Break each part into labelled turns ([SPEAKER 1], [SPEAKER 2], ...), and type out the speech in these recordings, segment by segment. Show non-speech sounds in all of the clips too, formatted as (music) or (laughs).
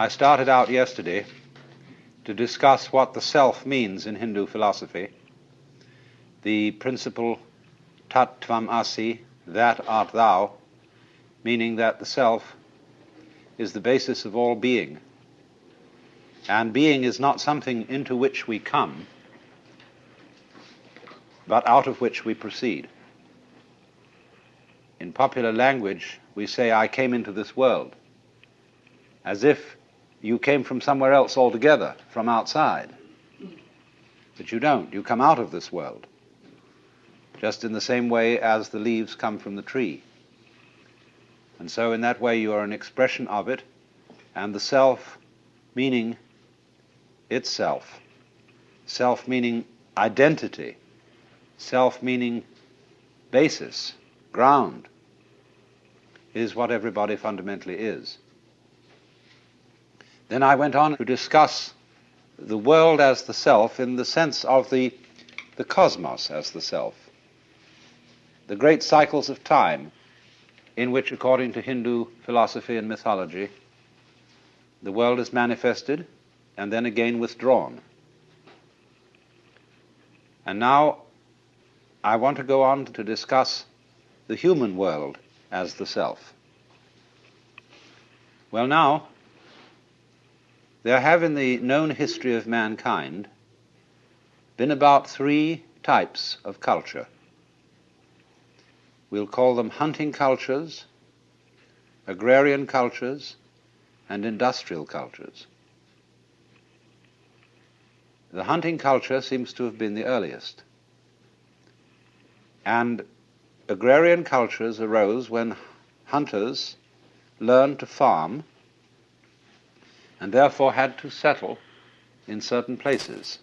[SPEAKER 1] I started out yesterday to discuss what the self means in Hindu philosophy, the principle tat tvam asi, that art thou, meaning that the self is the basis of all being. And being is not something into which we come, but out of which we proceed. In popular language, we say, I came into this world, as if you came from somewhere else altogether, from outside. But you don't. You come out of this world, just in the same way as the leaves come from the tree. And so, in that way, you are an expression of it, and the self meaning itself, self meaning identity, self meaning basis, ground, is what everybody fundamentally is. Then I went on to discuss the world as the self in the sense of the, the cosmos as the self, the great cycles of time in which, according to Hindu philosophy and mythology, the world is manifested and then again withdrawn. And now I want to go on to discuss the human world as the self. Well, now, there have in the known history of mankind been about three types of culture. We'll call them hunting cultures, agrarian cultures, and industrial cultures. The hunting culture seems to have been the earliest. And agrarian cultures arose when hunters learned to farm and therefore had to settle in certain places.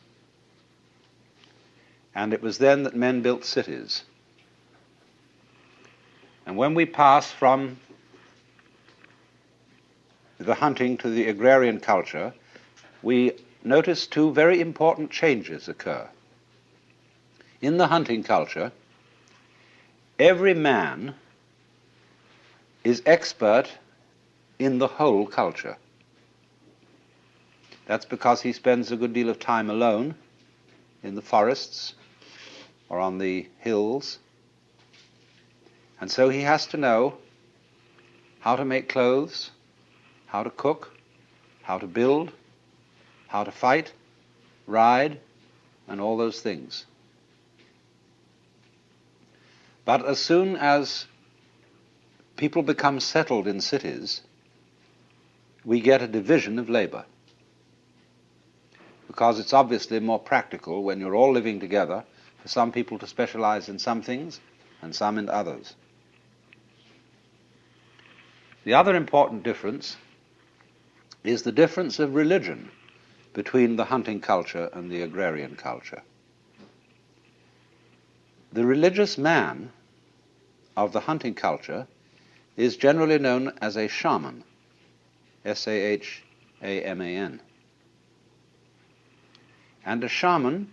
[SPEAKER 1] And it was then that men built cities. And when we pass from the hunting to the agrarian culture, we notice two very important changes occur. In the hunting culture, every man is expert in the whole culture. That's because he spends a good deal of time alone in the forests or on the hills. And so he has to know how to make clothes, how to cook, how to build, how to fight, ride, and all those things. But as soon as people become settled in cities, we get a division of labor because it's obviously more practical when you're all living together for some people to specialize in some things and some in others. The other important difference is the difference of religion between the hunting culture and the agrarian culture. The religious man of the hunting culture is generally known as a shaman, S A H A M A N. And a shaman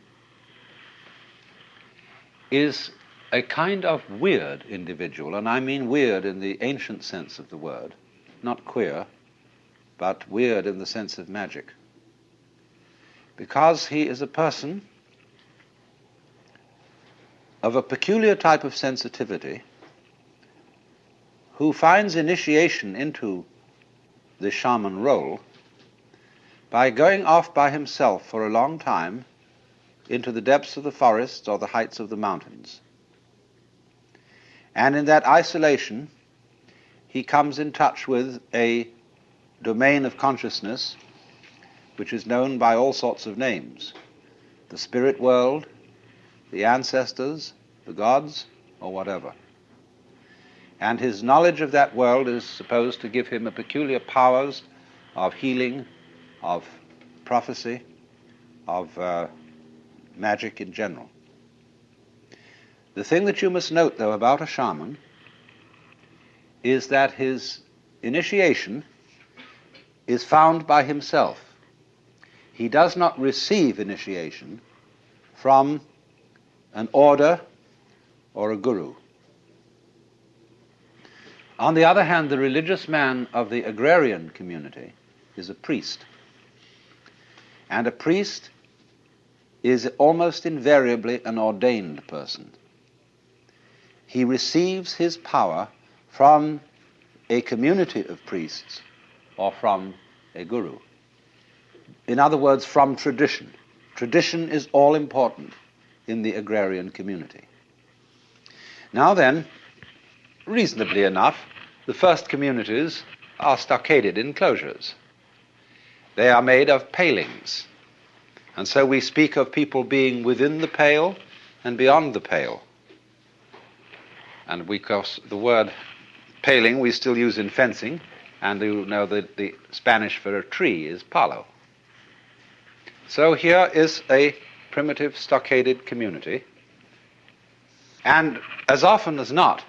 [SPEAKER 1] is a kind of weird individual, and I mean weird in the ancient sense of the word, not queer, but weird in the sense of magic. Because he is a person of a peculiar type of sensitivity who finds initiation into the shaman role by going off by himself for a long time into the depths of the forests or the heights of the mountains. And in that isolation, he comes in touch with a domain of consciousness which is known by all sorts of names the spirit world, the ancestors, the gods, or whatever. And his knowledge of that world is supposed to give him a peculiar powers of healing of prophecy, of uh, magic in general. The thing that you must note, though, about a shaman is that his initiation is found by himself. He does not receive initiation from an order or a guru. On the other hand, the religious man of the agrarian community is a priest. And a priest is almost invariably an ordained person. He receives his power from a community of priests or from a guru. In other words, from tradition. Tradition is all important in the agrarian community. Now then, reasonably enough, the first communities are stockaded enclosures. They are made of palings. And so we speak of people being within the pale and beyond the pale. And because the word paling we still use in fencing, and you know that the Spanish for a tree is palo. So here is a primitive stockaded community. And as often as not,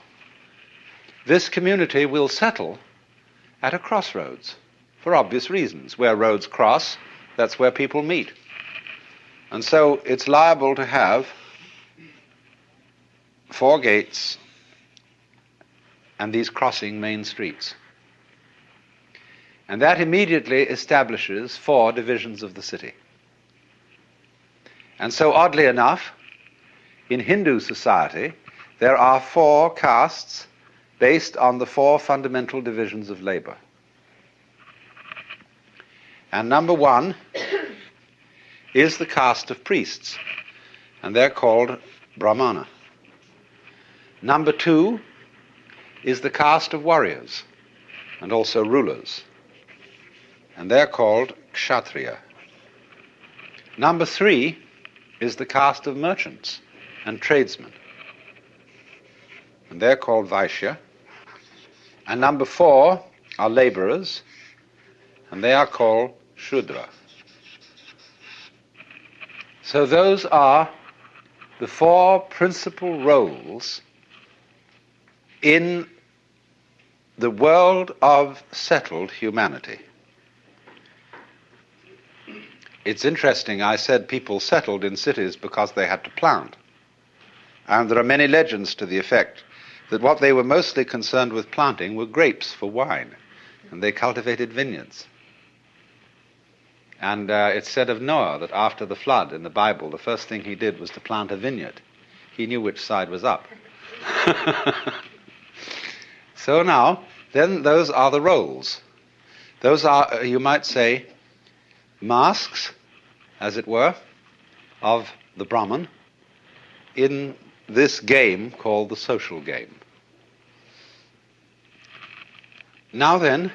[SPEAKER 1] this community will settle at a crossroads for obvious reasons. Where roads cross, that's where people meet. And so it's liable to have four gates and these crossing main streets. And that immediately establishes four divisions of the city. And so, oddly enough, in Hindu society, there are four castes based on the four fundamental divisions of labor. And number one is the caste of priests, and they're called Brahmana. Number two is the caste of warriors and also rulers, and they're called Kshatriya. Number three is the caste of merchants and tradesmen, and they're called Vaishya. And number four are laborers, and they are called Shudra. So those are the four principal roles in the world of settled humanity. It's interesting, I said people settled in cities because they had to plant. And there are many legends to the effect that what they were mostly concerned with planting were grapes for wine, and they cultivated vineyards. And uh, it's said of Noah that after the flood in the Bible, the first thing he did was to plant a vineyard. He knew which side was up. (laughs) so now, then those are the roles. Those are, uh, you might say, masks, as it were, of the Brahman in this game called the social game. Now then,